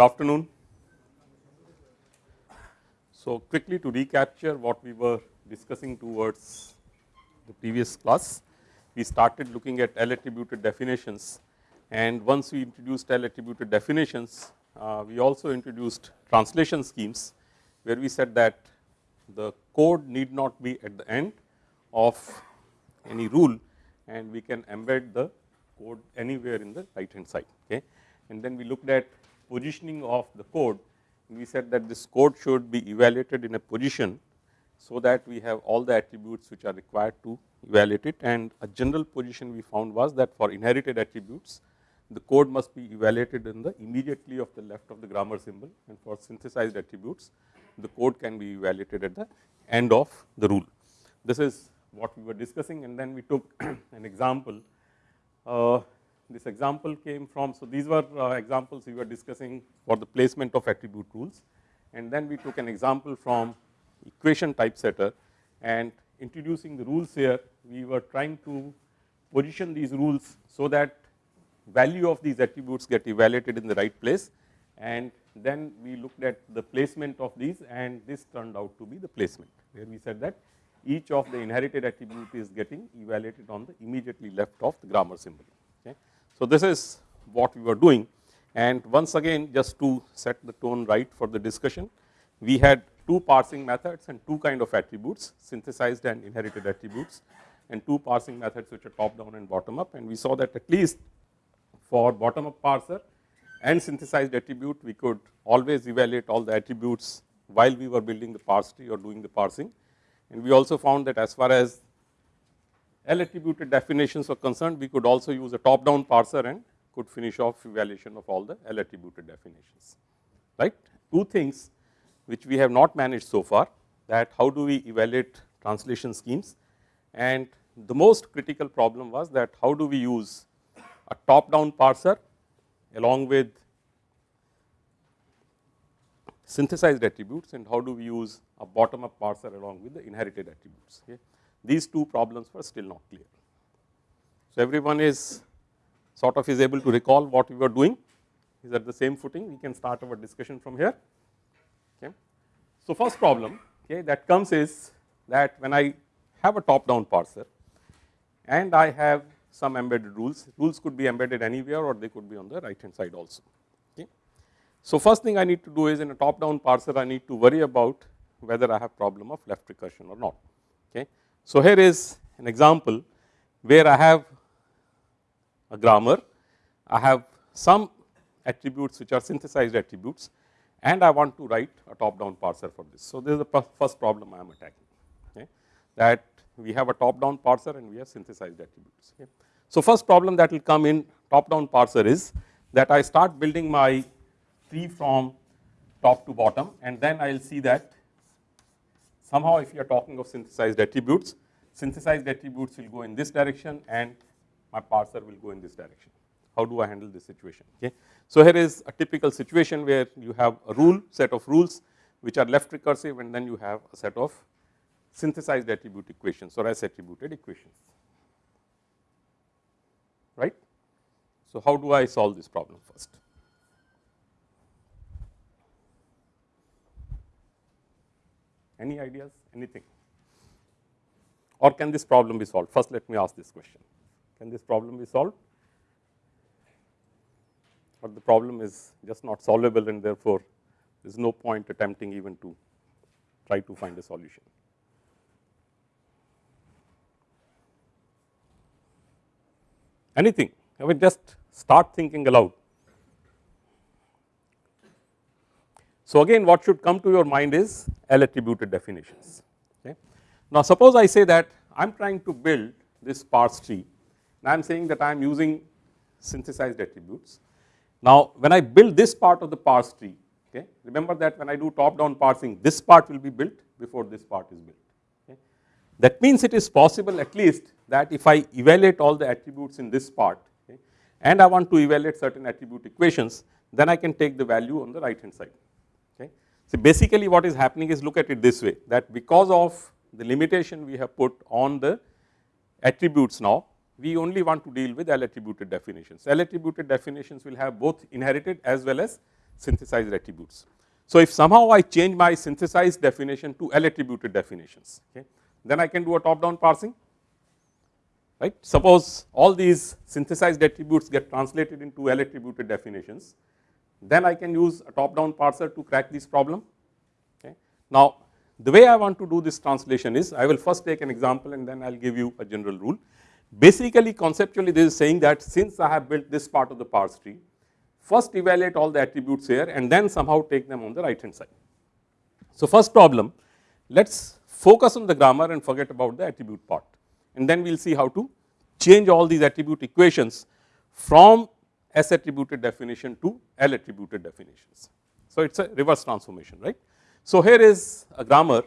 Good afternoon. So, quickly to recapture what we were discussing towards the previous class, we started looking at L attributed definitions and once we introduced L attributed definitions, uh, we also introduced translation schemes where we said that the code need not be at the end of any rule and we can embed the code anywhere in the right hand side. Okay. And then we looked at positioning of the code we said that this code should be evaluated in a position so that we have all the attributes which are required to evaluate it and a general position we found was that for inherited attributes the code must be evaluated in the immediately of the left of the grammar symbol and for synthesized attributes the code can be evaluated at the end of the rule. This is what we were discussing and then we took an example. Uh, this example came from, so these were uh, examples we were discussing for the placement of attribute rules and then we took an example from equation typesetter and introducing the rules here we were trying to position these rules so that value of these attributes get evaluated in the right place and then we looked at the placement of these and this turned out to be the placement where we said that each of the inherited attribute is getting evaluated on the immediately left of the grammar symbol. Okay. So, this is what we were doing and once again just to set the tone right for the discussion, we had two parsing methods and two kind of attributes synthesized and inherited attributes and two parsing methods which are top down and bottom up and we saw that at least for bottom up parser and synthesized attribute we could always evaluate all the attributes while we were building the parse tree or doing the parsing. And we also found that as far as L attributed definitions were concerned, we could also use a top down parser and could finish off evaluation of all the L attributed definitions, right. Two things which we have not managed so far that how do we evaluate translation schemes and the most critical problem was that how do we use a top down parser along with synthesized attributes and how do we use a bottom up parser along with the inherited attributes. Okay. These two problems were still not clear. So, everyone is sort of is able to recall what we were doing is at the same footing we can start our discussion from here. Okay. So, first problem okay, that comes is that when I have a top down parser and I have some embedded rules, rules could be embedded anywhere or they could be on the right hand side also. Okay. So, first thing I need to do is in a top down parser I need to worry about whether I have problem of left recursion or not. Okay. So, here is an example where I have a grammar, I have some attributes which are synthesized attributes and I want to write a top down parser for this. So, this is the first problem I am attacking okay, that we have a top down parser and we have synthesized attributes. Okay. So, first problem that will come in top down parser is that I start building my tree from top to bottom and then I will see that somehow if you are talking of synthesized attributes, synthesized attributes will go in this direction and my parser will go in this direction. How do I handle this situation? Okay. So, here is a typical situation where you have a rule set of rules which are left recursive and then you have a set of synthesized attribute equations or S attributed equations, right. So, how do I solve this problem first? Any ideas, anything? Or can this problem be solved? First, let me ask this question. Can this problem be solved? Or the problem is just not solvable and therefore, there is no point attempting even to try to find a solution. Anything, I mean just start thinking aloud. So, again what should come to your mind is L attributed definitions. Okay. Now, suppose I say that I am trying to build this parse tree and I am saying that I am using synthesized attributes. Now, when I build this part of the parse tree, okay, remember that when I do top down parsing this part will be built before this part is built. Okay. That means it is possible at least that if I evaluate all the attributes in this part okay, and I want to evaluate certain attribute equations, then I can take the value on the right hand side. So, basically what is happening is look at it this way that because of the limitation we have put on the attributes now, we only want to deal with L attributed definitions. L attributed definitions will have both inherited as well as synthesized attributes. So, if somehow I change my synthesized definition to L attributed definitions, okay, then I can do a top down parsing right. Suppose all these synthesized attributes get translated into L attributed definitions, then I can use a top down parser to crack this problem. Okay. Now, the way I want to do this translation is I will first take an example and then I will give you a general rule. Basically conceptually this is saying that since I have built this part of the parse tree, first evaluate all the attributes here and then somehow take them on the right hand side. So, first problem let us focus on the grammar and forget about the attribute part and then we will see how to change all these attribute equations from S attributed definition to L attributed definitions. So, it is a reverse transformation right. So, here is a grammar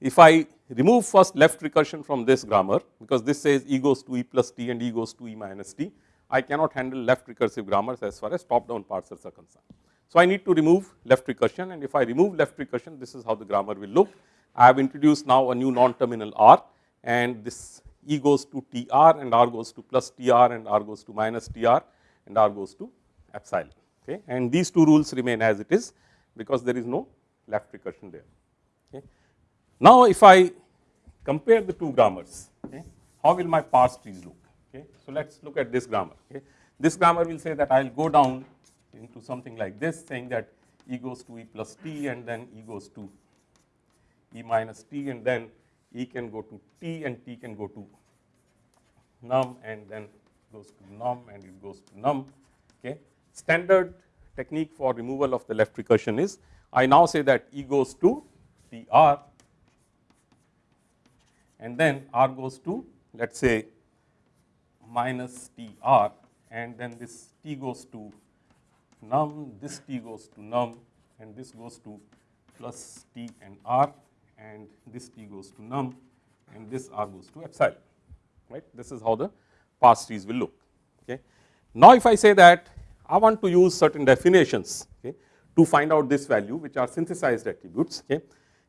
if I remove first left recursion from this grammar because this says e goes to e plus t and e goes to e minus t, I cannot handle left recursive grammars as far as top down parsers are concerned. So, I need to remove left recursion and if I remove left recursion this is how the grammar will look. I have introduced now a new non-terminal r and this e goes to tr and r goes to plus tr and r goes to minus tr and r goes to epsilon okay and these two rules remain as it is because there is no left recursion there. Okay. Now, if I compare the two grammars, okay, how will my parse trees look? Okay. So, let us look at this grammar. Okay. This grammar will say that I will go down into something like this saying that e goes to e plus t and then e goes to e minus t and then e can go to t and t can go to num and then goes to num and it goes to num. Okay. Standard technique for removal of the left recursion is I now say that E goes to T r and then R goes to let us say minus T r and then this T goes to num, this T goes to num and this goes to plus T and R and this T goes to num and this R goes to epsilon right. This is how the parse trees will look. Okay. Now, if I say that I want to use certain definitions okay, to find out this value which are synthesized attributes. Okay.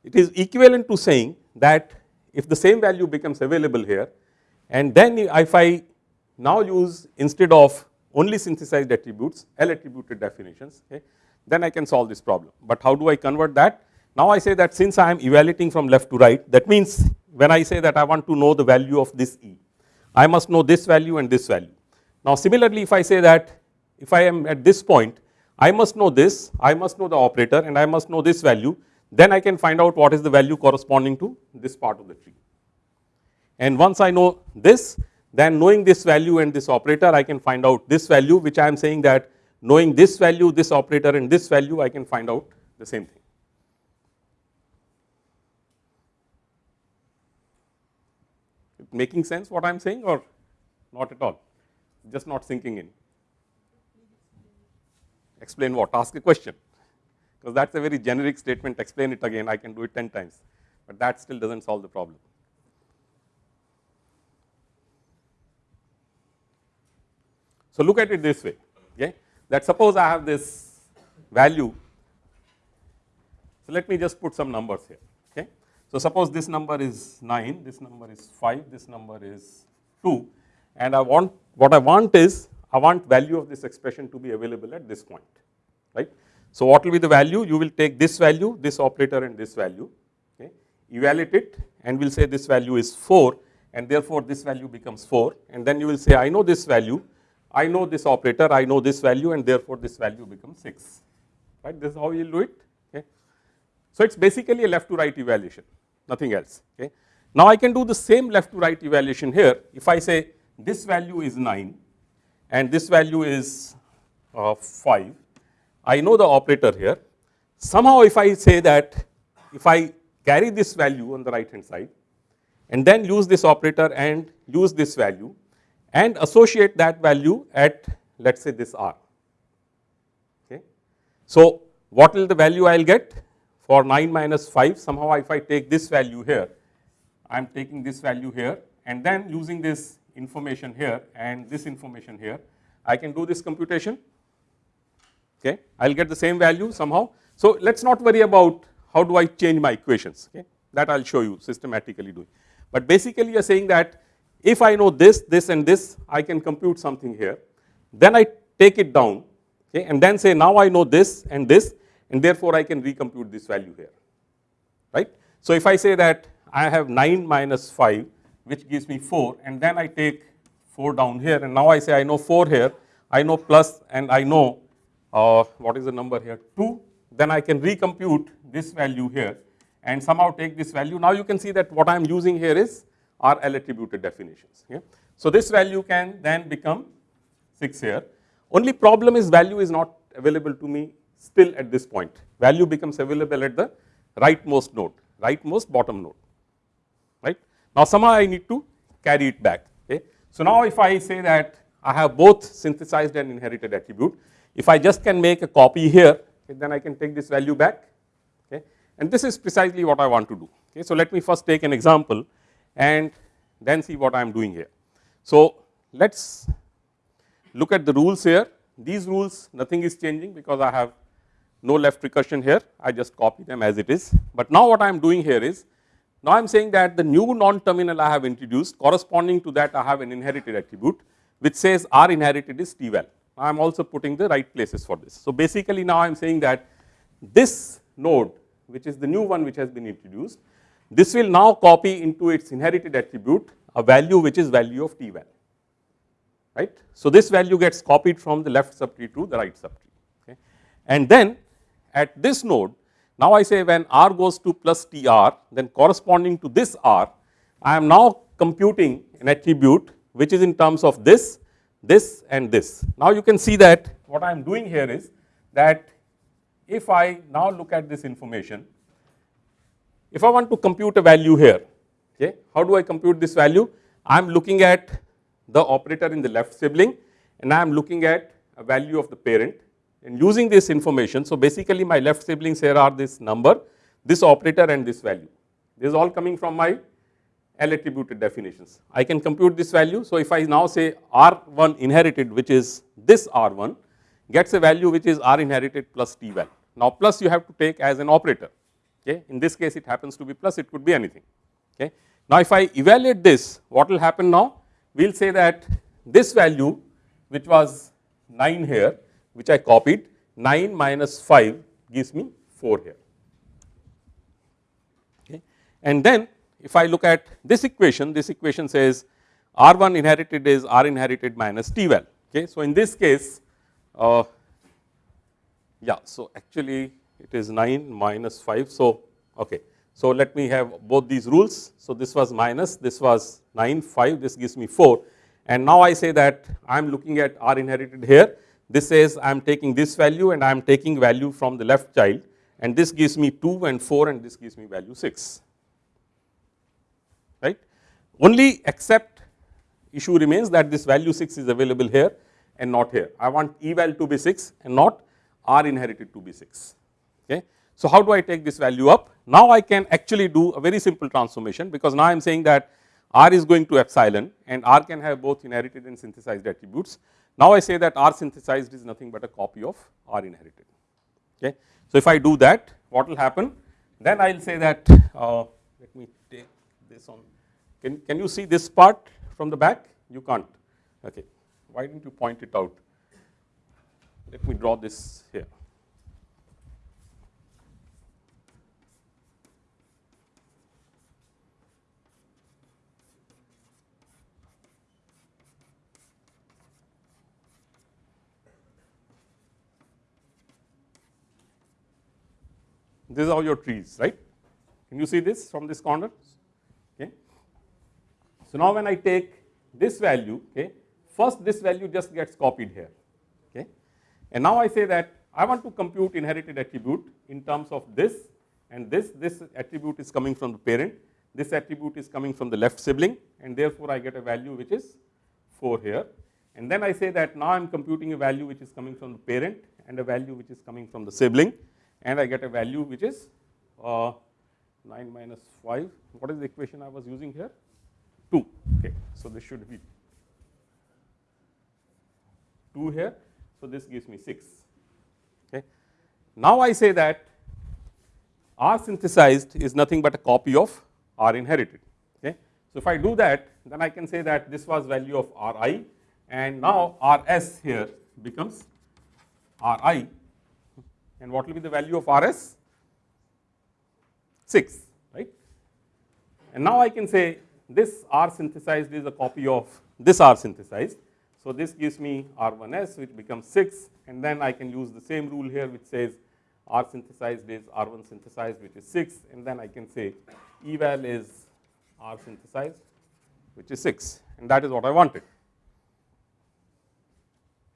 It is equivalent to saying that if the same value becomes available here and then if I now use instead of only synthesized attributes L attributed definitions okay, then I can solve this problem. But how do I convert that? Now I say that since I am evaluating from left to right that means when I say that I want to know the value of this E, I must know this value and this value. Now similarly if I say that if I am at this point I must know this, I must know the operator and I must know this value, then I can find out what is the value corresponding to this part of the tree. And once I know this, then knowing this value and this operator, I can find out this value which I am saying that knowing this value, this operator and this value, I can find out the same thing. Making sense what I am saying or not at all, just not sinking in. Explain what, ask a question. Because that is a very generic statement. Explain it again. I can do it 10 times, but that still does not solve the problem. So, look at it this way okay? That suppose I have this value. So, let me just put some numbers here. So, suppose this number is 9, this number is 5, this number is 2 and I want what I want is I want value of this expression to be available at this point, right. So, what will be the value? You will take this value, this operator and this value, okay, evaluate it and we will say this value is 4 and therefore, this value becomes 4 and then you will say I know this value, I know this operator, I know this value and therefore, this value becomes 6, right. This is how you will do it. Okay. So, it is basically a left to right evaluation, nothing else. Okay. Now, I can do the same left to right evaluation here if I say this value is 9 and this value is uh, 5. I know the operator here. Somehow if I say that if I carry this value on the right hand side and then use this operator and use this value and associate that value at let us say this r. Okay. So, what will the value I will get for 9 minus 5 somehow if I take this value here I am taking this value here and then using this information here and this information here, I can do this computation, okay. I will get the same value somehow. So, let us not worry about how do I change my equations, okay. that I will show you systematically doing. But basically you are saying that if I know this, this and this, I can compute something here, then I take it down okay, and then say now I know this and this and therefore, I can recompute this value here right. So, if I say that I have 9 minus 5 which gives me 4 and then I take 4 down here and now I say I know 4 here, I know plus and I know uh, what is the number here 2, then I can recompute this value here and somehow take this value. Now, you can see that what I am using here is our L attributed definitions. Okay. So, this value can then become 6 here. Only problem is value is not available to me still at this point. Value becomes available at the rightmost node, rightmost bottom node, right. Now, somehow I need to carry it back. Okay. So, now if I say that I have both synthesized and inherited attribute, if I just can make a copy here, then I can take this value back okay, and this is precisely what I want to do. Okay. So, let me first take an example and then see what I am doing here. So, let us look at the rules here. These rules nothing is changing because I have no left recursion here, I just copy them as it is. But now what I am doing here is, now I am saying that the new non-terminal I have introduced corresponding to that I have an inherited attribute which says R inherited is T val. I am also putting the right places for this. So, basically now I am saying that this node which is the new one which has been introduced, this will now copy into its inherited attribute a value which is value of T val right. So, this value gets copied from the left subtree to the right subtree okay. and then at this node now I say when r goes to plus tr then corresponding to this r I am now computing an attribute which is in terms of this, this and this. Now you can see that what I am doing here is that if I now look at this information, if I want to compute a value here, okay, how do I compute this value? I am looking at the operator in the left sibling and I am looking at a value of the parent and using this information. So, basically my left siblings here are this number, this operator and this value. This is all coming from my L attributed definitions. I can compute this value. So, if I now say R1 inherited which is this R1 gets a value which is R inherited plus T val. Now, plus you have to take as an operator. Okay. In this case it happens to be plus it could be anything. Okay. Now, if I evaluate this what will happen now? we will say that this value which was 9 here which I copied 9 minus 5 gives me 4 here. Okay. And then if I look at this equation, this equation says R1 inherited is R inherited minus T val. Okay. So, in this case, uh, yeah, so actually it is 9 minus 5. So, okay. So, let me have both these rules. So, this was minus, this was 9, 5, this gives me 4 and now I say that I am looking at R inherited here. This says I am taking this value and I am taking value from the left child and this gives me 2 and 4 and this gives me value 6, right. Only except issue remains that this value 6 is available here and not here. I want eval to be 6 and not R inherited to be 6, okay. So, how do I take this value up? Now, I can actually do a very simple transformation because now I am saying that R is going to epsilon and R can have both inherited and synthesized attributes. Now, I say that R synthesized is nothing but a copy of R inherited. Okay. So, if I do that what will happen? Then I will say that uh, let me take this on. Can, can you see this part from the back? You can't. Okay. Why didn't you point it out? Let me draw this here These are your trees, right? Can you see this from this corner? Okay. So now when I take this value, okay, first this value just gets copied here, okay. And now I say that I want to compute inherited attribute in terms of this and this, this attribute is coming from the parent, this attribute is coming from the left sibling and therefore I get a value which is 4 here. And then I say that now I am computing a value which is coming from the parent and a value which is coming from the sibling and I get a value which is uh, 9 minus 5. What is the equation I was using here? 2. Okay. So, this should be 2 here. So, this gives me 6. Okay. Now, I say that R synthesized is nothing but a copy of R inherited. Okay. So, if I do that then I can say that this was value of R i and now R s here becomes R i and what will be the value of R s? 6 right. And now I can say this R synthesized is a copy of this R synthesized. So, this gives me R 1 s which becomes 6 and then I can use the same rule here which says R synthesized is R 1 synthesized which is 6 and then I can say eval is R synthesized which is 6 and that is what I wanted.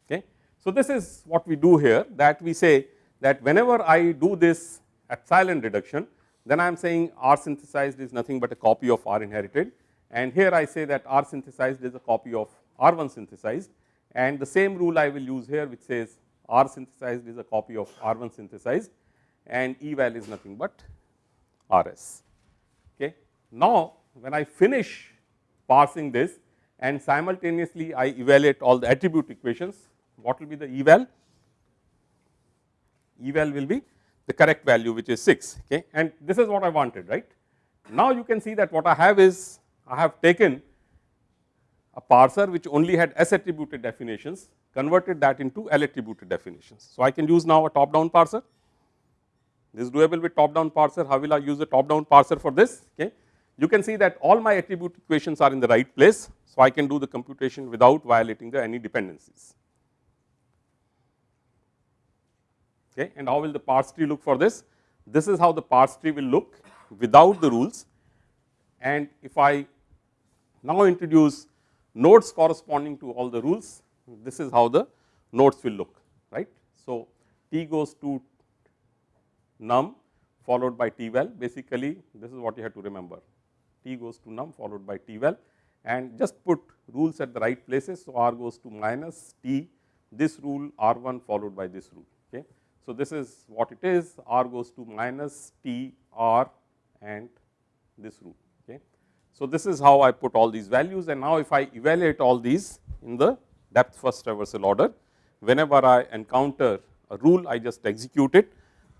Okay. So, this is what we do here that we say that whenever I do this epsilon reduction then I am saying R synthesized is nothing but a copy of R inherited and here I say that R synthesized is a copy of R 1 synthesized and the same rule I will use here which says R synthesized is a copy of R 1 synthesized and eval is nothing but R s. Okay. Now, when I finish parsing this and simultaneously I evaluate all the attribute equations, what will be the eval? Eval will be the correct value which is 6 okay and this is what I wanted right. Now, you can see that what I have is I have taken a parser which only had S attributed definitions converted that into L attributed definitions. So, I can use now a top down parser this is doable with top down parser how will I use a top down parser for this okay. You can see that all my attribute equations are in the right place. So, I can do the computation without violating the any dependencies okay and how will the parse tree look for this this is how the parse tree will look without the rules and if I now introduce nodes corresponding to all the rules this is how the nodes will look right. So, T goes to num followed by T val basically this is what you have to remember T goes to num followed by T val and just put rules at the right places. So, R goes to minus T this rule R 1 followed by this rule. So, this is what it is R goes to minus T R and this rule okay. So, this is how I put all these values and now if I evaluate all these in the depth first traversal order whenever I encounter a rule I just execute it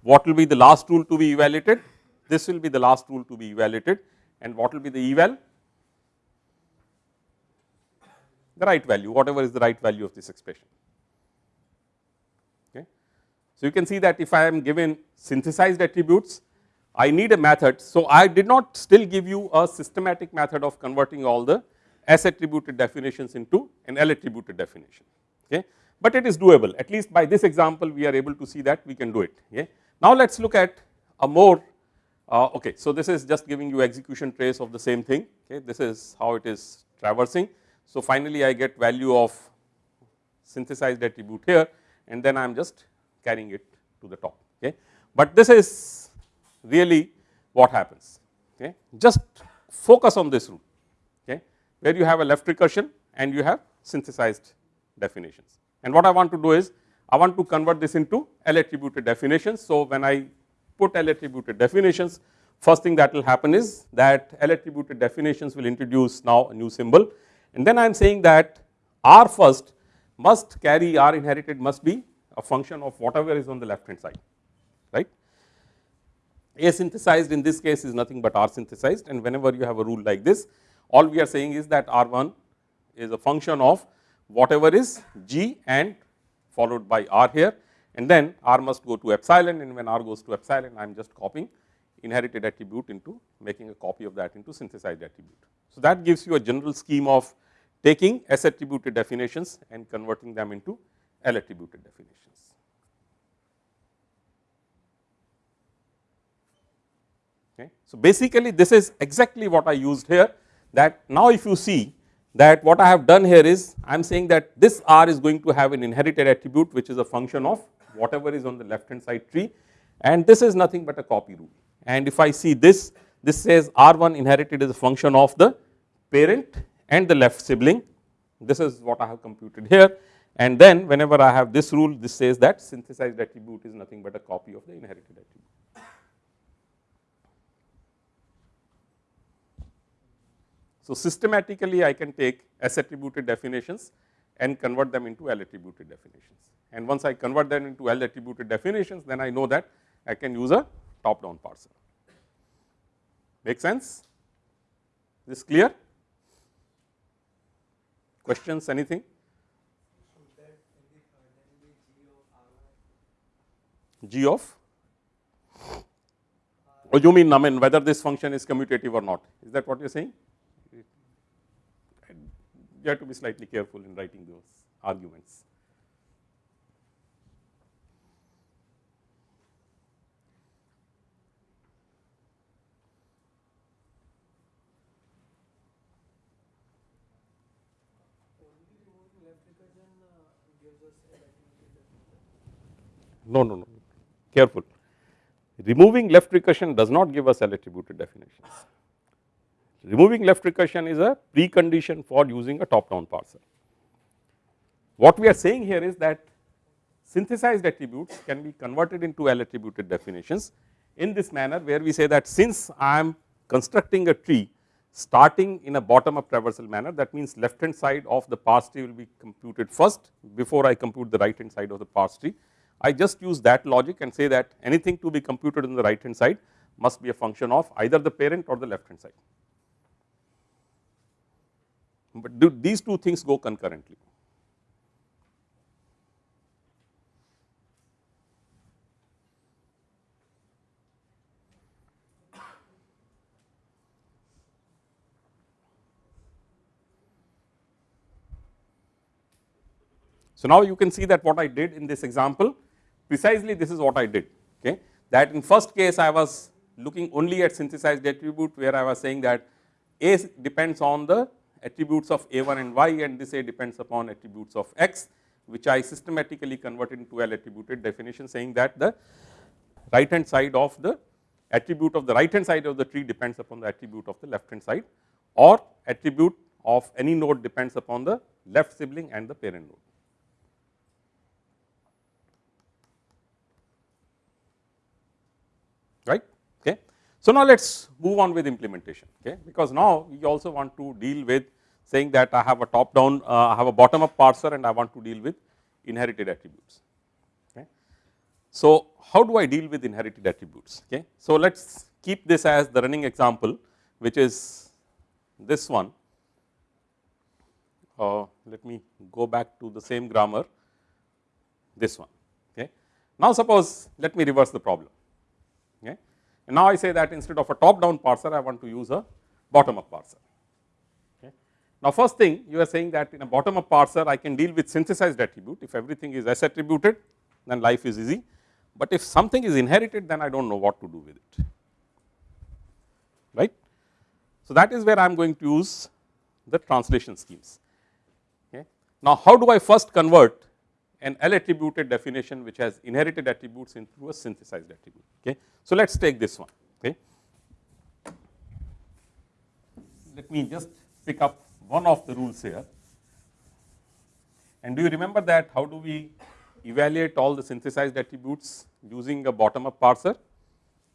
what will be the last rule to be evaluated this will be the last rule to be evaluated and what will be the eval the right value whatever is the right value of this expression. So, you can see that if I am given synthesized attributes I need a method. So, I did not still give you a systematic method of converting all the S attributed definitions into an L attributed definition okay, but it is doable at least by this example we are able to see that we can do it okay. Now, let us look at a more uh, okay. So, this is just giving you execution trace of the same thing okay. this is how it is traversing. So, finally, I get value of synthesized attribute here and then I am just carrying it to the top okay. But this is really what happens okay. Just focus on this rule okay, where you have a left recursion and you have synthesized definitions. And what I want to do is I want to convert this into L attributed definitions. So, when I put L attributed definitions first thing that will happen is that L attributed definitions will introduce now a new symbol and then I am saying that R first must carry R inherited must be a function of whatever is on the left hand side right. A synthesized in this case is nothing but R synthesized and whenever you have a rule like this all we are saying is that R1 is a function of whatever is G and followed by R here and then R must go to epsilon and when R goes to epsilon I am just copying inherited attribute into making a copy of that into synthesized attribute. So, that gives you a general scheme of taking S attributed definitions and converting them into L attributed definitions. Okay. So, basically this is exactly what I used here that now if you see that what I have done here is I am saying that this R is going to have an inherited attribute which is a function of whatever is on the left hand side tree and this is nothing but a copy rule. And if I see this, this says R1 inherited is a function of the parent and the left sibling. This is what I have computed here and then whenever I have this rule this says that synthesized attribute is nothing but a copy of the inherited attribute. So, systematically I can take S attributed definitions and convert them into L attributed definitions and once I convert them into L attributed definitions then I know that I can use a top down parser. Make sense? This clear? Questions anything? G of? Or you mean I mean whether this function is commutative or not? Is that what you are saying? You have to be slightly careful in writing those arguments. No, no, no, careful. Removing left recursion does not give us L attributed definitions. Removing left recursion is a precondition for using a top down parser. What we are saying here is that synthesized attributes can be converted into L attributed definitions in this manner where we say that since I am constructing a tree starting in a bottom up traversal manner that means left hand side of the parse tree will be computed first before I compute the right hand side of the parse tree. I just use that logic and say that anything to be computed in the right hand side must be a function of either the parent or the left hand side but do these two things go concurrently. So, now you can see that what I did in this example precisely this is what I did okay that in first case I was looking only at synthesized attribute where I was saying that A depends on the attributes of a1 and y and this a depends upon attributes of x which I systematically converted into L attributed definition saying that the right hand side of the attribute of the right hand side of the tree depends upon the attribute of the left hand side or attribute of any node depends upon the left sibling and the parent node. right okay. So, now let us move on with implementation okay, because now we also want to deal with saying that I have a top down uh, I have a bottom up parser and I want to deal with inherited attributes. Okay. So, how do I deal with inherited attributes? Okay. So, let us keep this as the running example which is this one. Uh, let me go back to the same grammar this one. Okay. Now, suppose let me reverse the problem. And now I say that instead of a top down parser, I want to use a bottom up parser. Okay. Now, first thing you are saying that in a bottom up parser, I can deal with synthesized attribute. If everything is S attributed, then life is easy. But if something is inherited, then I do not know what to do with it, right. So, that is where I am going to use the translation schemes. Okay. Now, how do I first convert an L attributed definition which has inherited attributes into a synthesized attribute. Okay. So, let us take this one. Okay. Let me just pick up one of the rules here. And do you remember that how do we evaluate all the synthesized attributes using a bottom up parser?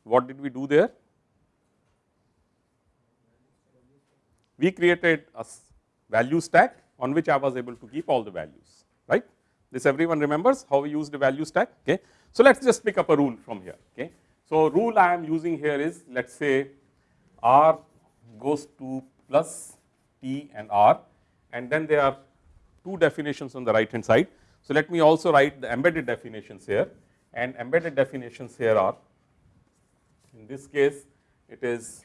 What did we do there? We created a value stack on which I was able to keep all the values, right. This everyone remembers how we use the value stack. Okay. So, let us just pick up a rule from here. Okay. So, rule I am using here is let us say R goes to plus T and R and then there are two definitions on the right hand side. So, let me also write the embedded definitions here and embedded definitions here are in this case it is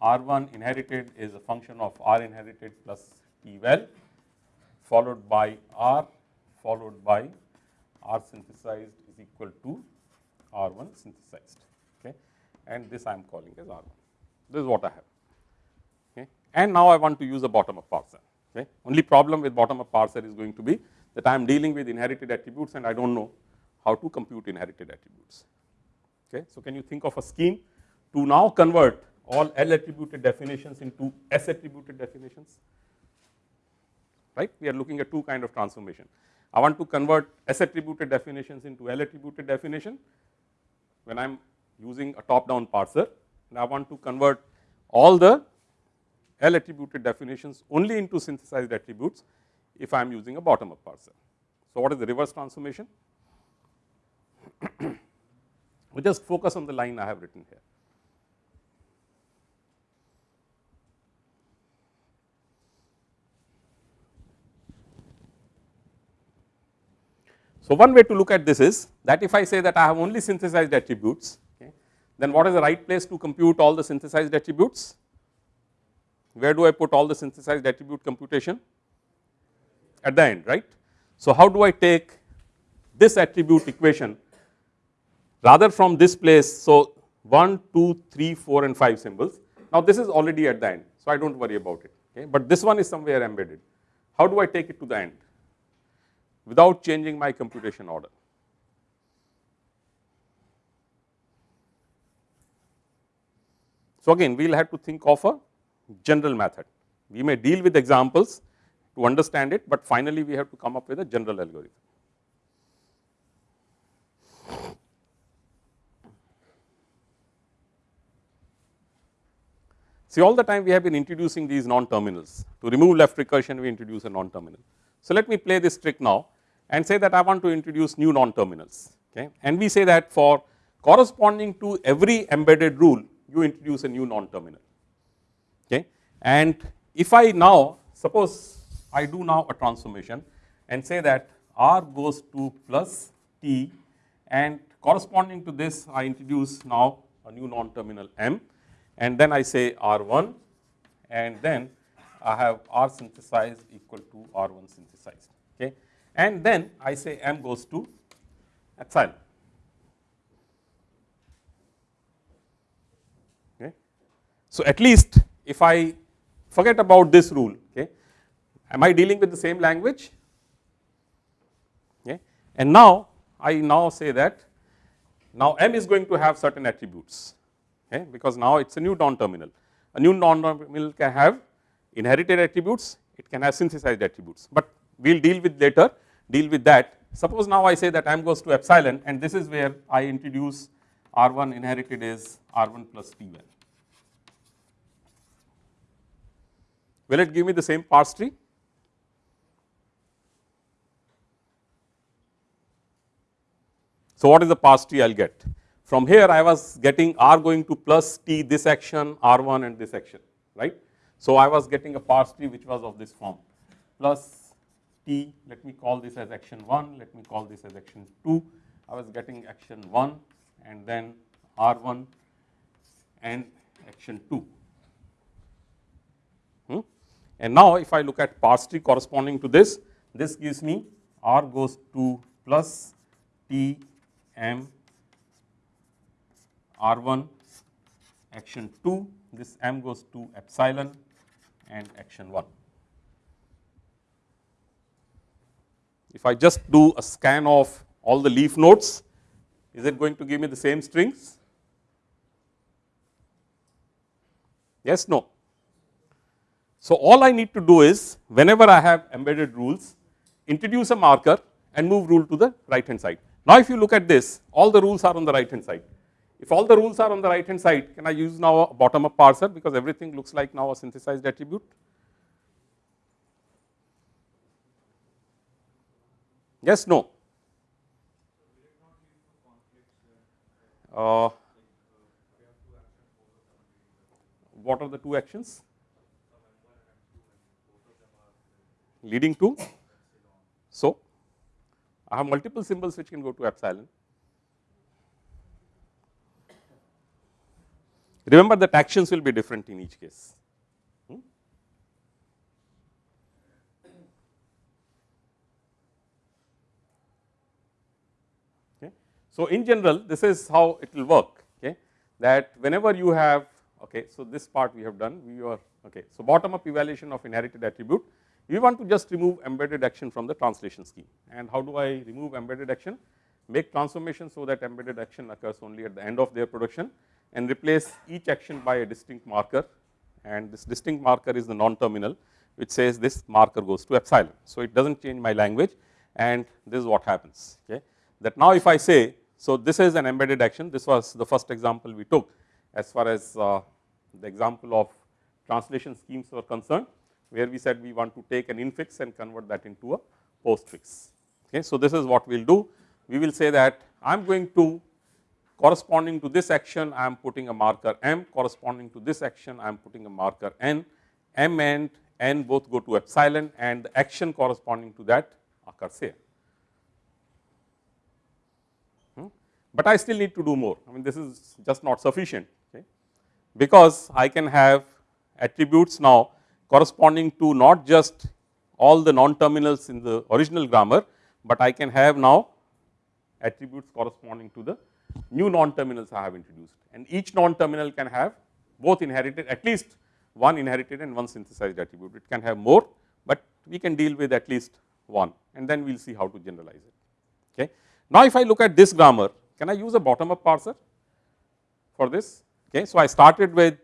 R1 inherited is a function of R inherited plus T val followed by R followed by R synthesized is equal to R1 synthesized okay? And this I am calling as R1 this is what I have okay? And now I want to use a bottom up parser okay? Only problem with bottom up parser is going to be that I am dealing with inherited attributes and I do not know how to compute inherited attributes okay? So can you think of a scheme to now convert all L attributed definitions into S attributed definitions? Right? We are looking at two kind of transformation I want to convert S attributed definitions into L attributed definition when I am using a top down parser and I want to convert all the L attributed definitions only into synthesized attributes if I am using a bottom up parser. So, what is the reverse transformation? we just focus on the line I have written here. So, one way to look at this is that if I say that I have only synthesized attributes, okay, then what is the right place to compute all the synthesized attributes? Where do I put all the synthesized attribute computation? At the end, right. So, how do I take this attribute equation rather from this place. So, 1, 2, 3, 4 and 5 symbols. Now, this is already at the end. So, I do not worry about it, okay. but this one is somewhere embedded. How do I take it to the end without changing my computation order? So, again we will have to think of a general method. We may deal with examples to understand it, but finally we have to come up with a general algorithm. See all the time we have been introducing these non-terminals. To remove left recursion we introduce a non-terminal. So, let me play this trick now and say that I want to introduce new non-terminals okay. and we say that for corresponding to every embedded rule you introduce a new non-terminal okay. And if I now suppose I do now a transformation and say that r goes to plus t and corresponding to this I introduce now a new non-terminal m and then I say R1 and then I have R synthesized equal to R1 synthesized okay and then I say M goes to epsilon okay. So at least if I forget about this rule okay am I dealing with the same language okay and now I now say that now M is going to have certain attributes okay, because now it is a new non-terminal. A new non-terminal can have inherited attributes, it can have synthesized attributes, but we will deal with later, deal with that. Suppose now I say that m goes to epsilon and this is where I introduce R1 inherited is R1 plus T1. Will it give me the same parse tree? So, what is the parse tree I will get? From here I was getting r going to plus t this action r1 and this action right. So, I was getting a parse tree which was of this form plus t let me call this as action 1 let me call this as action 2 I was getting action 1 and then r1 and action 2. Hmm. And now, if I look at parse tree corresponding to this, this gives me r goes to plus t m R1 action 2 this m goes to epsilon and action 1. If I just do a scan of all the leaf nodes is it going to give me the same strings? Yes, no. So, all I need to do is whenever I have embedded rules introduce a marker and move rule to the right hand side. Now, if you look at this all the rules are on the right hand side if all the rules are on the right hand side, can I use now a bottom up parser because everything looks like now a synthesized attribute? Yes, no. Uh, what are the two actions? Leading to? So, I have multiple symbols which can go to epsilon. Remember that actions will be different in each case. Hmm? Okay. So, in general this is how it will work okay, that whenever you have okay, so this part we have done we are okay. So, bottom up evaluation of inherited attribute we want to just remove embedded action from the translation scheme and how do I remove embedded action make transformation so that embedded action occurs only at the end of their production and replace each action by a distinct marker and this distinct marker is the non-terminal which says this marker goes to epsilon. So, it does not change my language and this is what happens okay that now if I say so this is an embedded action this was the first example we took as far as uh, the example of translation schemes were concerned where we said we want to take an infix and convert that into a postfix okay. So, this is what we will do we will say that I am going to corresponding to this action I am putting a marker m, corresponding to this action I am putting a marker n, m and n both go to epsilon and the action corresponding to that occurs here. Hmm? but I still need to do more. I mean this is just not sufficient okay, because I can have attributes now corresponding to not just all the non terminals in the original grammar, but I can have now attributes corresponding to the new non terminals I have introduced and each non terminal can have both inherited at least one inherited and one synthesized attribute. It can have more, but we can deal with at least one and then we will see how to generalize it. Okay. Now, if I look at this grammar, can I use a bottom up parser for this? Okay. So, I started with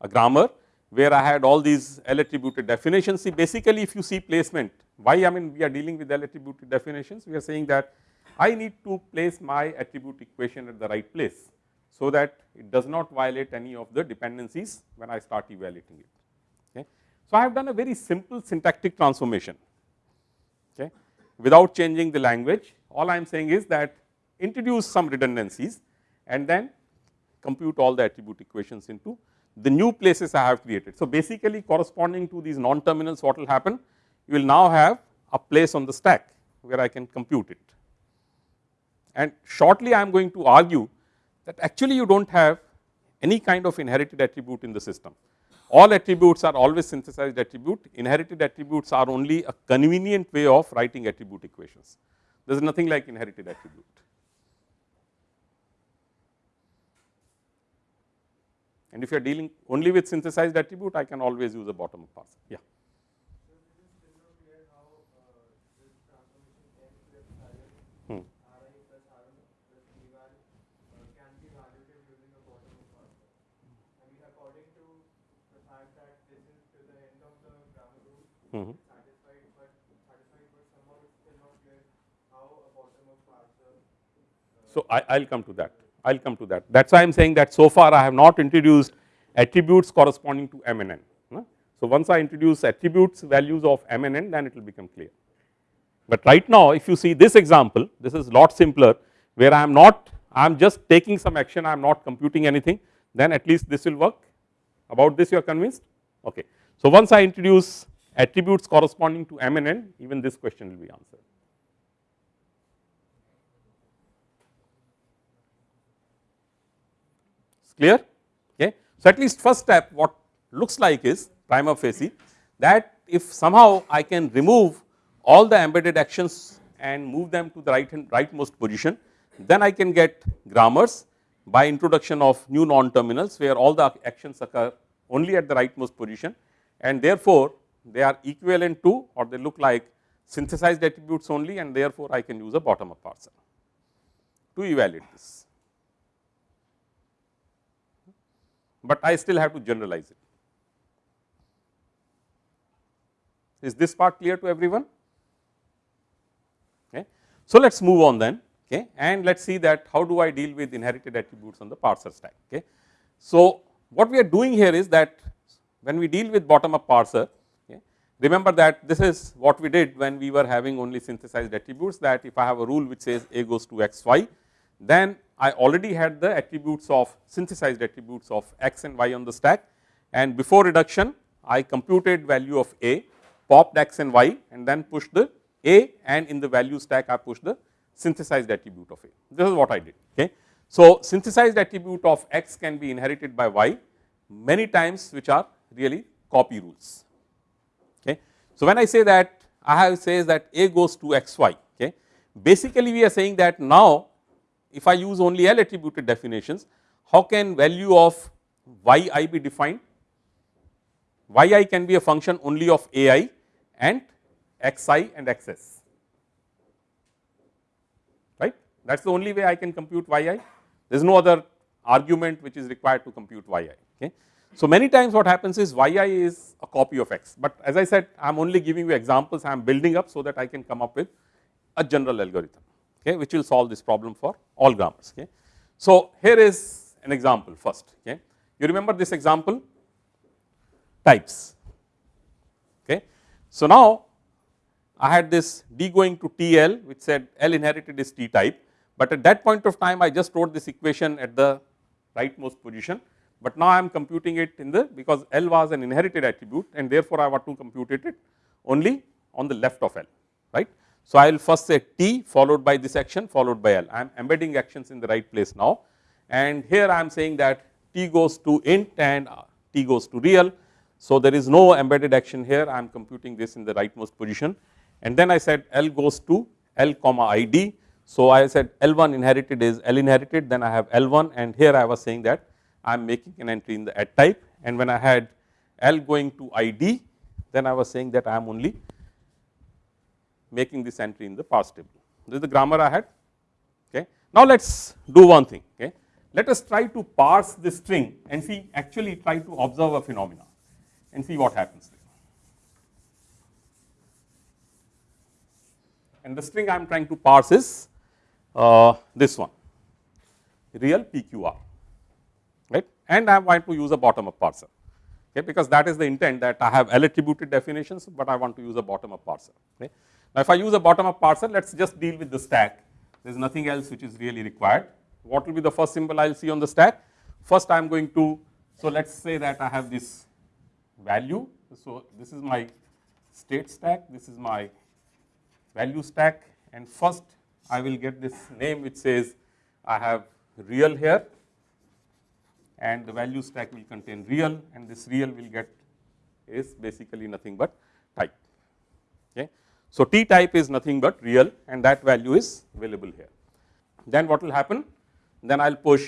a grammar where I had all these L attributed definitions. See basically if you see placement, why I mean we are dealing with L attributed definitions, we are saying that I need to place my attribute equation at the right place. So, that it does not violate any of the dependencies when I start evaluating it. Okay. So, I have done a very simple syntactic transformation okay, without changing the language. All I am saying is that introduce some redundancies and then compute all the attribute equations into the new places I have created. So, basically corresponding to these non terminals what will happen? You will now have a place on the stack where I can compute it. And shortly I am going to argue that actually you do not have any kind of inherited attribute in the system. All attributes are always synthesized attribute, inherited attributes are only a convenient way of writing attribute equations. There is nothing like inherited attribute. And if you are dealing only with synthesized attribute, I can always use a bottom up parser. Yeah. Mm -hmm. Uh, so I, I'll come to that. I'll come to that. That's why I'm saying that so far I have not introduced attributes corresponding to M and N. So once I introduce attributes values of M and N, then it will become clear. But right now, if you see this example, this is lot simpler, where I am not, I am just taking some action, I am not computing anything, then at least this will work. About this, you are convinced? Okay. So once I introduce attributes corresponding to M and N, even this question will be answered. It's clear? Okay. So at least first step what looks like is prima facie that if somehow I can remove all the embedded actions and move them to the right hand rightmost position, then I can get grammars by introduction of new non terminals where all the actions occur only at the rightmost position and therefore they are equivalent to or they look like synthesized attributes only and therefore, I can use a bottom up parser to evaluate this. But I still have to generalize it. Is this part clear to everyone? Okay. So, let us move on then okay, and let us see that how do I deal with inherited attributes on the parser stack. Okay. So, what we are doing here is that when we deal with bottom up parser Remember that this is what we did when we were having only synthesized attributes that if I have a rule which says a goes to x y, then I already had the attributes of synthesized attributes of x and y on the stack and before reduction I computed value of a, popped x and y and then pushed the a and in the value stack I pushed the synthesized attribute of a. This is what I did. Okay. So, synthesized attribute of x can be inherited by y many times which are really copy rules. So, when I say that I have says that A goes to x y okay. Basically we are saying that now if I use only L attributed definitions how can value of y i be defined? y i can be a function only of a i and x i and x s right that is the only way I can compute y i there is no other argument which is required to compute y i okay. So, many times what happens is yi is a copy of x, but as I said I am only giving you examples I am building up so that I can come up with a general algorithm okay, which will solve this problem for all grammars. Okay. So, here is an example first okay. you remember this example types. Okay. So, now I had this d going to T L which said L inherited is T type, but at that point of time I just wrote this equation at the rightmost position but now I am computing it in the because L was an inherited attribute and therefore I want to compute it only on the left of L right. So, I will first say T followed by this action followed by L. I am embedding actions in the right place now and here I am saying that T goes to int and T goes to real. So, there is no embedded action here I am computing this in the rightmost position and then I said L goes to L comma ID. So, I said L1 inherited is L inherited then I have L1 and here I was saying that I am making an entry in the addtype and when I had L going to ID then I was saying that I am only making this entry in the parse table. This is the grammar I had. Okay. Now, let us do one thing. Okay. Let us try to parse this string and see actually try to observe a phenomena and see what happens there. And the string I am trying to parse is uh, this one real PQR and I want to use a bottom up parser okay, because that is the intent that I have L attributed definitions, but I want to use a bottom up parser. Okay. Now, if I use a bottom up parser, let us just deal with the stack, there is nothing else which is really required. What will be the first symbol I will see on the stack? First I am going to, so let us say that I have this value. So, this is my state stack, this is my value stack and first I will get this name which says I have real here and the value stack will contain real and this real will get is basically nothing but type. Okay. So, T type is nothing but real and that value is available here. Then what will happen? Then I will push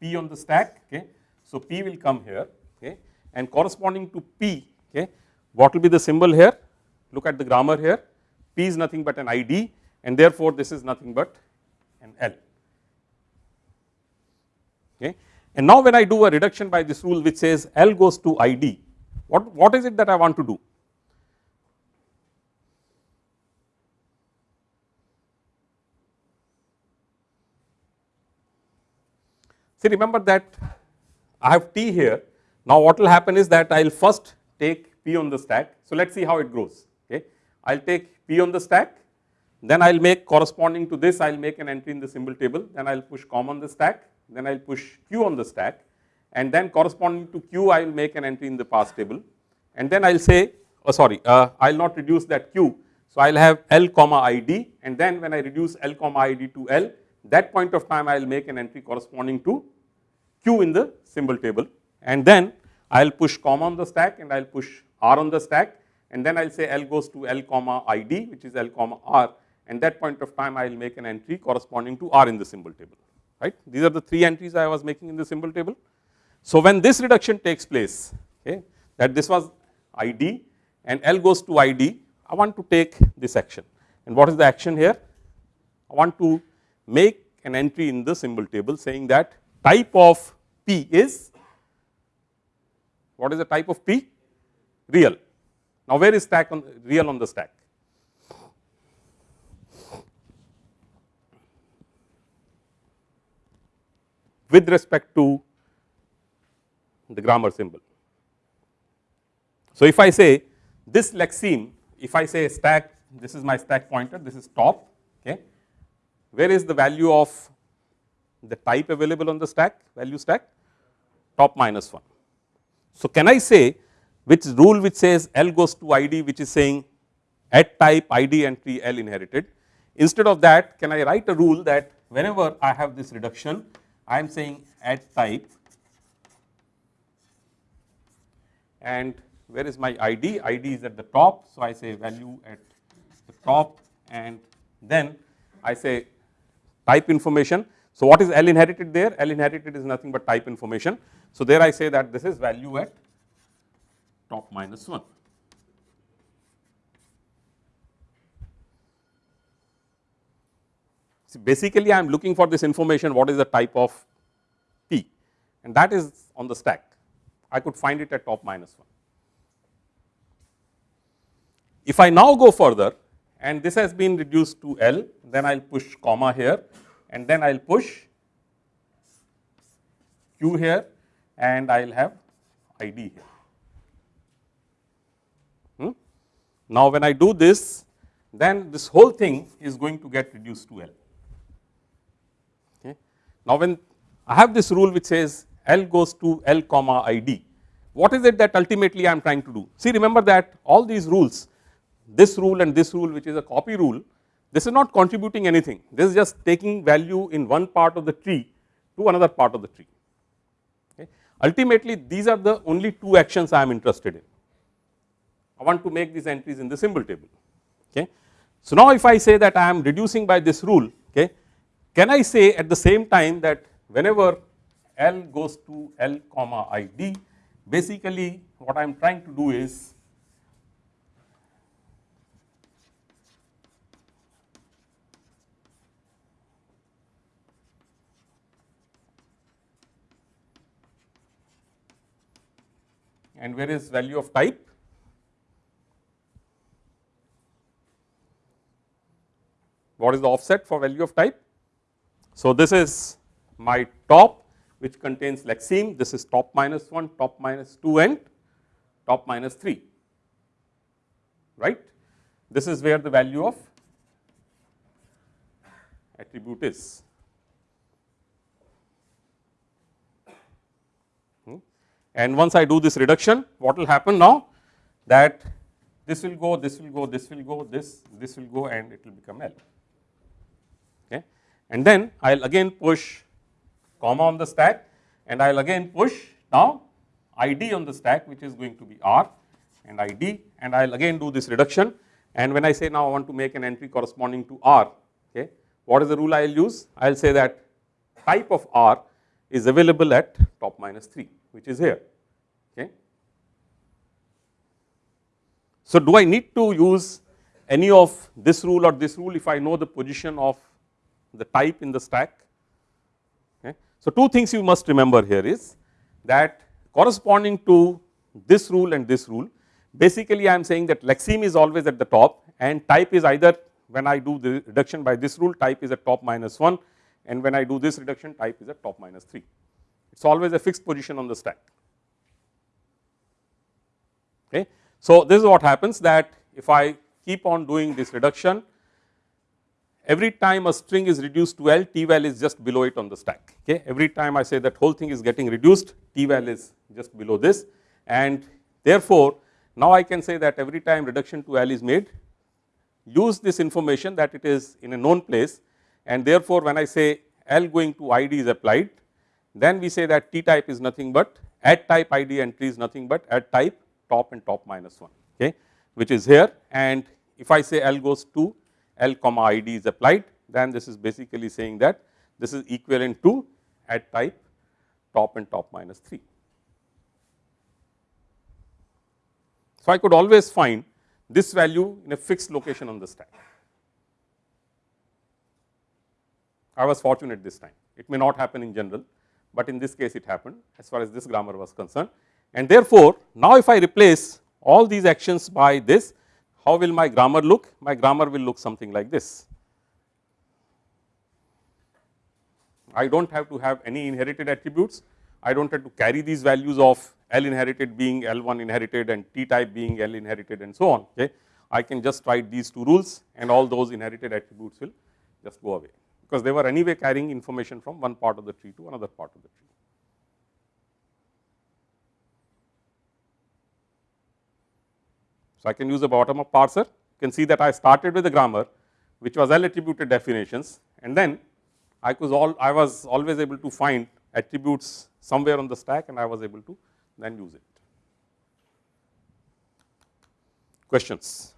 P on the stack. Okay. So, P will come here okay, and corresponding to P, okay, what will be the symbol here? Look at the grammar here. P is nothing but an ID and therefore, this is nothing but an L. Okay. And now when I do a reduction by this rule which says L goes to ID, what, what is it that I want to do? See remember that I have T here, now what will happen is that I will first take P on the stack. So let us see how it grows, okay. I will take P on the stack, then I will make corresponding to this I will make an entry in the symbol table, then I will push com on the stack, then I will push q on the stack and then corresponding to q I will make an entry in the parse table. And then I will say oh sorry uh, I will not reduce that q. So, I will have L comma ID and then when I reduce L comma ID to L that point of time I will make an entry corresponding to q in the symbol table. And then I will push comma on the stack and I will push R on the stack. And then I will say L goes to L comma ID which is L comma R. And that point of time I will make an entry corresponding to R in the symbol table right. These are the three entries I was making in the symbol table. So, when this reduction takes place okay, that this was ID and L goes to ID, I want to take this action and what is the action here? I want to make an entry in the symbol table saying that type of P is what is the type of P? Real. Now, where is stack on real on the stack? With respect to the grammar symbol. So, if I say this lexeme, if I say stack, this is my stack pointer, this is top, okay. where is the value of the type available on the stack, value stack? Top minus 1. So, can I say which rule which says L goes to ID which is saying addtype ID entry L inherited. Instead of that, can I write a rule that whenever I have this reduction, I am saying addtype and where is my ID? ID is at the top. So, I say value at the top and then I say type information. So, what is L inherited there? L inherited is nothing but type information. So, there I say that this is value at top minus 1. Basically I am looking for this information what is the type of P and that is on the stack. I could find it at top minus 1. If I now go further and this has been reduced to L, then I will push comma here and then I will push Q here and I will have ID here. Hmm? Now, when I do this, then this whole thing is going to get reduced to L. Now, when I have this rule which says L goes to L comma ID, what is it that ultimately I am trying to do? See remember that all these rules this rule and this rule which is a copy rule, this is not contributing anything. This is just taking value in one part of the tree to another part of the tree. Okay. Ultimately, these are the only two actions I am interested in. I want to make these entries in the symbol table. Okay. So, now if I say that I am reducing by this rule, okay, can I say at the same time that whenever L goes to L comma I D, basically what I am trying to do is and where is value of type? What is the offset for value of type? So, this is my top which contains lexeme, this is top minus 1, top minus 2 and top minus 3, right. This is where the value of attribute is. Hmm? And once I do this reduction, what will happen now? That this will go, this will go, this will go, this, this will go and it will become L. And then I will again push comma on the stack and I will again push now ID on the stack which is going to be R and ID and I will again do this reduction and when I say now I want to make an entry corresponding to R, okay, what is the rule I will use? I will say that type of R is available at top minus 3 which is here. Okay. So, do I need to use any of this rule or this rule if I know the position of the type in the stack? Okay. So, two things you must remember here is that corresponding to this rule and this rule basically I am saying that lexeme is always at the top and type is either when I do the reduction by this rule type is at top minus 1 and when I do this reduction type is at top minus 3 it is always a fixed position on the stack. Okay. So, this is what happens that if I keep on doing this reduction, every time a string is reduced to L, T val is just below it on the stack. Okay. Every time I say that whole thing is getting reduced, T val is just below this. And therefore, now I can say that every time reduction to L is made, use this information that it is in a known place. And therefore, when I say L going to ID is applied, then we say that T type is nothing but addtype ID entry is nothing but addtype top and top minus 1 okay, which is here. And if I say L goes to L comma ID is applied then this is basically saying that this is equivalent to addtype top and top minus 3. So, I could always find this value in a fixed location on the stack. I was fortunate this time, it may not happen in general, but in this case it happened as far as this grammar was concerned. And therefore, now if I replace all these actions by this, how will my grammar look? My grammar will look something like this. I do not have to have any inherited attributes, I do not have to carry these values of L inherited being L 1 inherited and T type being L inherited and so on. Okay. I can just write these two rules and all those inherited attributes will just go away because they were anyway carrying information from one part of the tree to another part of the tree. So, I can use a bottom up parser, you can see that I started with a grammar which was L attributed definitions and then I was all I was always able to find attributes somewhere on the stack and I was able to then use it. Questions?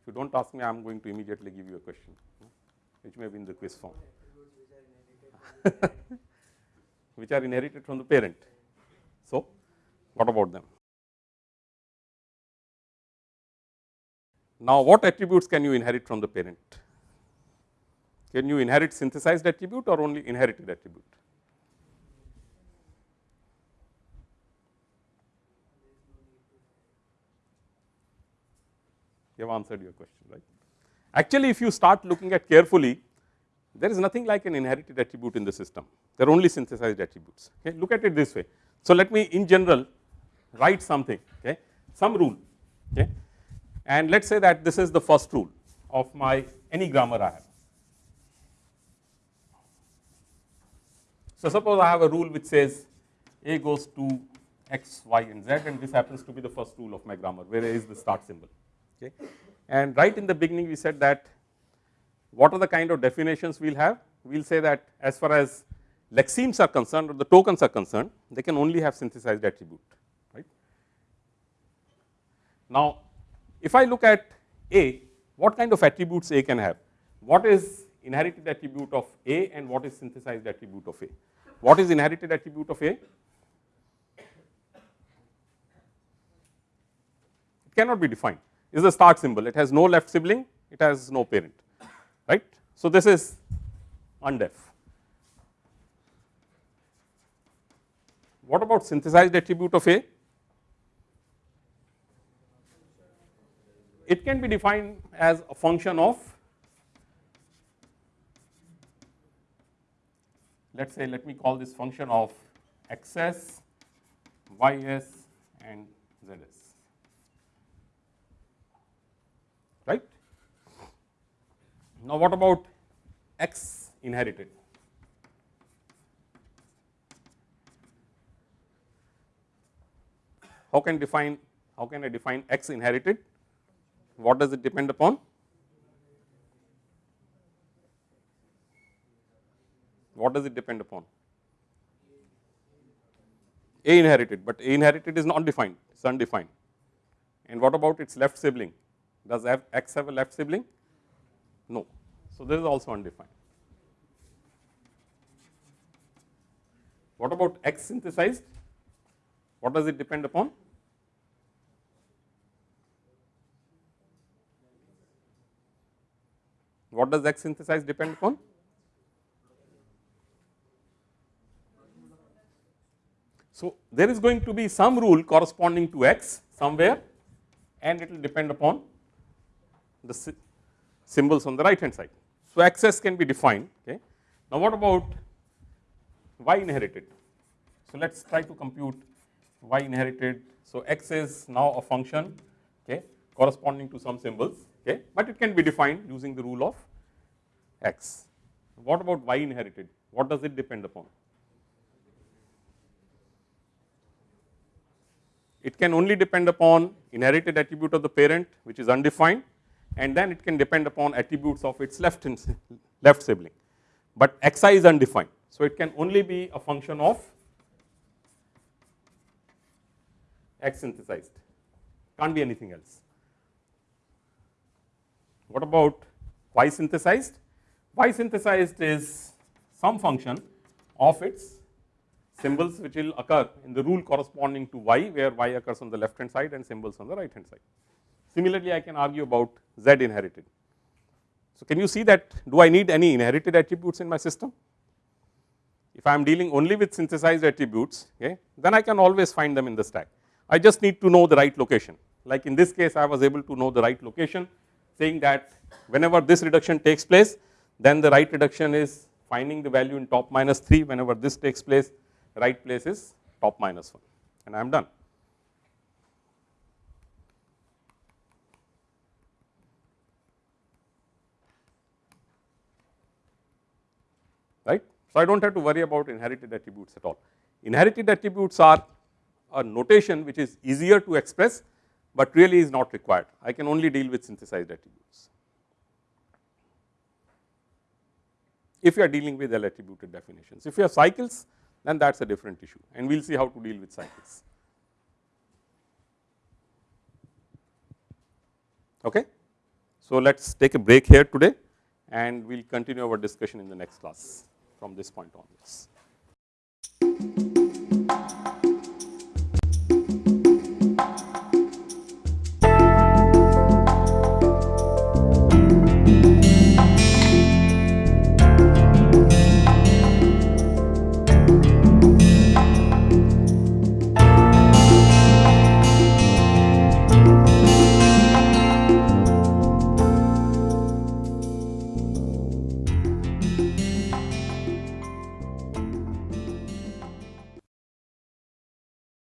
If you do not ask me, I am going to immediately give you a question which may be in the quiz form, which are inherited from the parent. So, what about them? Now, what attributes can you inherit from the parent? Can you inherit synthesized attribute or only inherited attribute? You have answered your question, right? Actually, if you start looking at carefully, there is nothing like an inherited attribute in the system, There are only synthesized attributes. Okay. Look at it this way. So, let me in general write something, okay, some rule, okay, and let us say that this is the first rule of my any grammar I have. So, suppose I have a rule which says A goes to x, y and z and this happens to be the first rule of my grammar where A is the start symbol. Okay. And right in the beginning we said that what are the kind of definitions we will have? We will say that as far as lexemes are concerned or the tokens are concerned, they can only have synthesized attribute, right. Now, if I look at A, what kind of attributes A can have? What is inherited attribute of A and what is synthesized attribute of A? What is inherited attribute of A? It cannot be defined. It is a start symbol. It has no left sibling, it has no parent, right. So, this is undef. What about synthesized attribute of A? It can be defined as a function of let us say let me call this function of xs, ys and zs right. Now, what about x inherited? How can define how can I define x inherited? What does it depend upon? What does it depend upon? A inherited, but A inherited is not defined, it is undefined. And what about its left sibling? Does X have a left sibling? No. So, this is also undefined. What about X synthesized? What does it depend upon? What does X synthesized depend upon? So, there is going to be some rule corresponding to x somewhere and it will depend upon the symbols on the right hand side. So, xs can be defined. Okay. Now, what about y inherited? So, let us try to compute y inherited. So, x is now a function okay, corresponding to some symbols, okay, but it can be defined using the rule of x. What about y inherited? What does it depend upon? It can only depend upon inherited attribute of the parent which is undefined and then it can depend upon attributes of its left left sibling, but xi is undefined. So, it can only be a function of x synthesized, can't be anything else. What about y synthesized? Y synthesized is some function of its symbols which will occur in the rule corresponding to y where y occurs on the left hand side and symbols on the right hand side. Similarly, I can argue about z inherited. So, can you see that do I need any inherited attributes in my system? If I am dealing only with synthesized attributes, okay, then I can always find them in the stack. I just need to know the right location. Like in this case, I was able to know the right location saying that whenever this reduction takes place, then the right reduction is finding the value in top minus 3 whenever this takes place right place is top minus 1 and I am done. right. So, I do not have to worry about inherited attributes at all. Inherited attributes are a notation which is easier to express, but really is not required. I can only deal with synthesized attributes. If you are dealing with L attributed definitions, if you have cycles, then that is a different issue and we will see how to deal with cycles. Okay. So, let us take a break here today and we will continue our discussion in the next class from this point onwards.